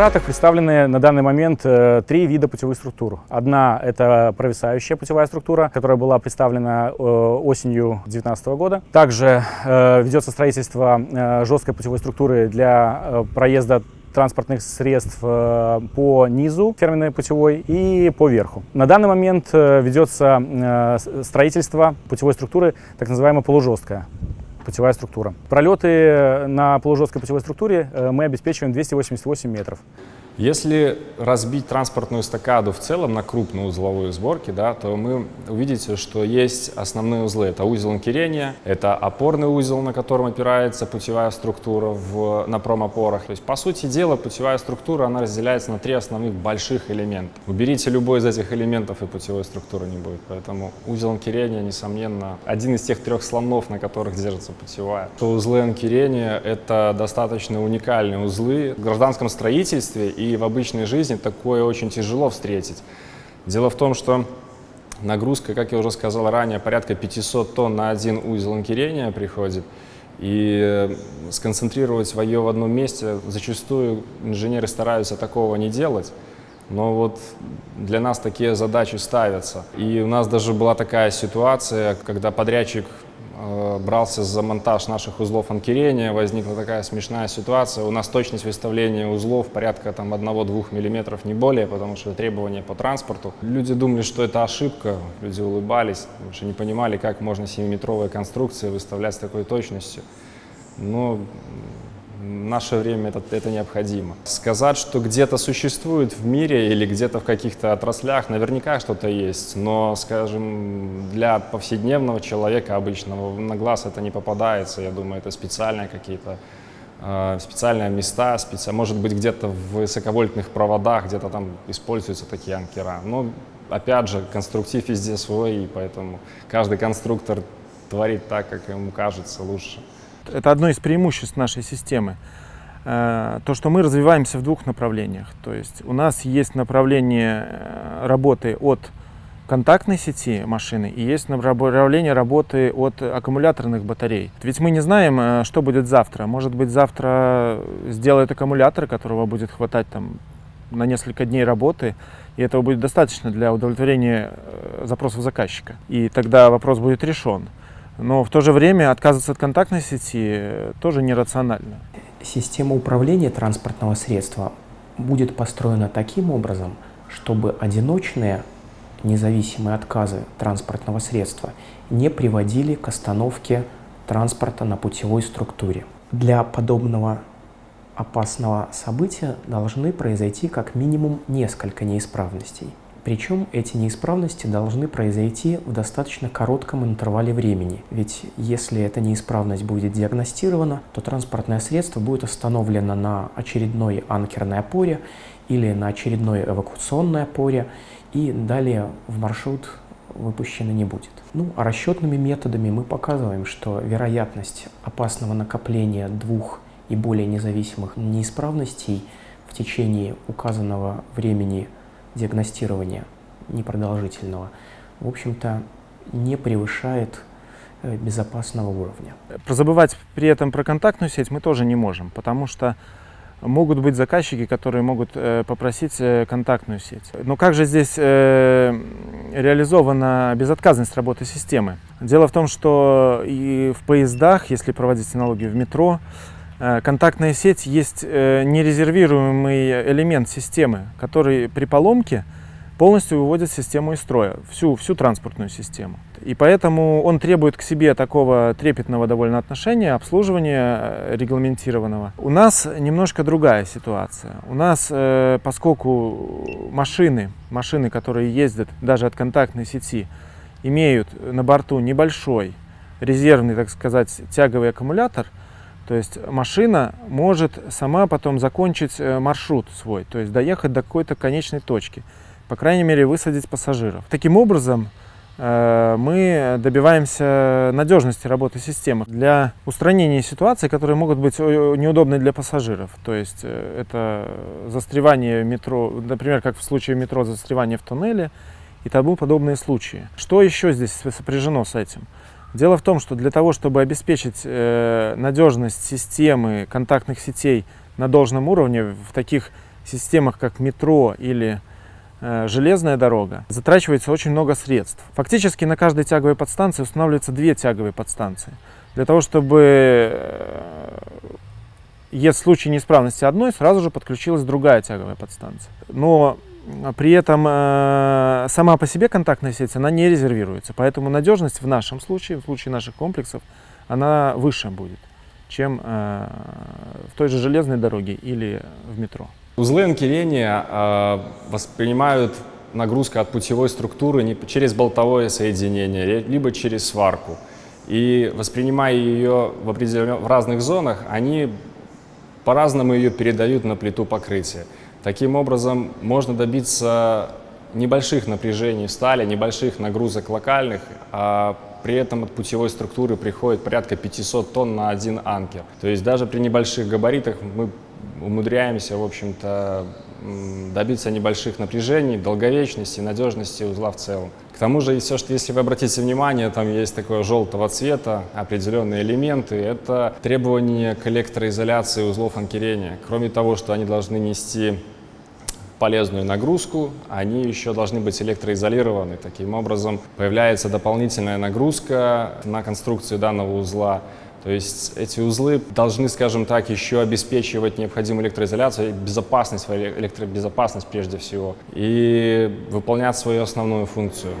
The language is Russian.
Эмиратах представлены на данный момент э, три вида путевых структур. Одна – это провисающая путевая структура, которая была представлена э, осенью 2019 года. Также э, ведется строительство жесткой путевой структуры для проезда транспортных средств по низу терминной путевой и по верху. На данный момент ведется строительство путевой структуры, так называемая полужесткая путевая структура. Пролеты на полужесткой путевой структуре мы обеспечиваем 288 метров. Если разбить транспортную эстакаду в целом на крупные узловые сборки, да, то мы увидите, что есть основные узлы. Это узел анкерения, это опорный узел, на котором опирается путевая структура в, на промопорах. То есть, по сути дела, путевая структура она разделяется на три основных больших элемента. Уберите любой из этих элементов, и путевой структуры не будет. Поэтому узел анкерения, несомненно, один из тех трех слонов, на которых держится путевая. То узлы анкерения — это достаточно уникальные узлы в гражданском строительстве и в обычной жизни такое очень тяжело встретить. Дело в том, что нагрузка, как я уже сказал ранее, порядка 500 тонн на один узел анкерения приходит. И э, сконцентрировать свое в одном месте зачастую инженеры стараются такого не делать. Но вот для нас такие задачи ставятся. И у нас даже была такая ситуация, когда подрядчик брался за монтаж наших узлов анкерения, возникла такая смешная ситуация. У нас точность выставления узлов порядка там 1-2 мм, не более, потому что требования по транспорту. Люди думали, что это ошибка, люди улыбались, потому что не понимали, как можно 7-метровые конструкции выставлять с такой точностью. Но в наше время это, это необходимо. Сказать, что где-то существует в мире или где-то в каких-то отраслях, наверняка что-то есть, но, скажем, для повседневного человека обычного на глаз это не попадается. Я думаю, это специальные какие-то э, специальные места, специ... может быть, где-то в высоковольтных проводах, где-то там используются такие анкера. Но, опять же, конструктив везде свой, и поэтому каждый конструктор творит так, как ему кажется лучше. Это одно из преимуществ нашей системы. Э, то, что мы развиваемся в двух направлениях. То есть у нас есть направление э, работы от контактной сети машины и есть направление работы от аккумуляторных батарей. Ведь мы не знаем, э, что будет завтра. Может быть, завтра сделают аккумулятор, которого будет хватать там на несколько дней работы, и этого будет достаточно для удовлетворения запросов заказчика. И тогда вопрос будет решен. Но в то же время отказываться от контактной сети тоже нерационально. Система управления транспортного средства будет построена таким образом, чтобы одиночные независимые отказы транспортного средства не приводили к остановке транспорта на путевой структуре. Для подобного опасного события должны произойти как минимум несколько неисправностей. Причем эти неисправности должны произойти в достаточно коротком интервале времени. Ведь если эта неисправность будет диагностирована, то транспортное средство будет остановлено на очередной анкерной опоре или на очередной эвакуационной опоре, и далее в маршрут выпущено не будет. Ну, а расчетными методами мы показываем, что вероятность опасного накопления двух и более независимых неисправностей в течение указанного времени диагностирования непродолжительного, в общем-то, не превышает э, безопасного уровня. Забывать при этом про контактную сеть мы тоже не можем, потому что могут быть заказчики, которые могут э, попросить э, контактную сеть. Но как же здесь реализована безотказность работы системы? Дело в том, что и в поездах, если проводить аналогию в метро, контактная сеть есть э, нерезервируемый элемент системы, который при поломке полностью выводит систему из строя, всю, всю транспортную систему. И поэтому он требует к себе такого трепетного довольно отношения, обслуживания э, регламентированного. У нас немножко другая ситуация. У нас, поскольку машины, машины, которые ездят даже от контактной сети, имеют на борту небольшой резервный, так сказать, тяговый аккумулятор – то есть машина может сама потом закончить э, маршрут свой, то есть доехать до какой-то конечной точки, по крайней мере высадить пассажиров. Таким образом, э, мы добиваемся надежности работы системы для устранения ситуаций, которые могут быть неудобны для пассажиров. То есть э, это застревание метро, например, как в случае метро, застревание в туннеле и тому подобные случаи. Что еще здесь сопряжено с этим? Дело в том, что для того, чтобы обеспечить э, надежность системы контактных сетей на должном уровне в таких системах, как метро или э, железная дорога, затрачивается очень много средств. Фактически на каждой тяговой подстанции устанавливаются две тяговые подстанции. Для того, чтобы э, если в случае неисправности одной, сразу же подключилась другая тяговая подстанция. Но при этом э, сама по себе контактная сеть, она не резервируется. Поэтому надежность в нашем случае, в случае наших комплексов, она выше будет, чем э, в той же железной дороге или в метро. Узлы анкерения э, воспринимают нагрузку от путевой структуры не через болтовое соединение, либо через сварку. И воспринимая ее в, определен... в разных зонах, они по-разному ее передают на плиту покрытия. Таким образом, можно добиться небольших напряжений в стали, небольших нагрузок локальных, а при этом от путевой структуры приходит порядка 500 тонн на один анкер. То есть даже при небольших габаритах мы умудряемся, в общем-то, добиться небольших напряжений, долговечности, надежности узла в целом. К тому же, все, что, если вы обратите внимание, там есть такое желтого цвета, определенные элементы, это требования к электроизоляции узлов анкерения. Кроме того, что они должны нести полезную нагрузку, они еще должны быть электроизолированы. Таким образом, появляется дополнительная нагрузка на конструкцию данного узла, то есть эти узлы должны, скажем так, еще обеспечивать необходимую электроизоляцию, безопасность, электробезопасность прежде всего, и выполнять свою основную функцию.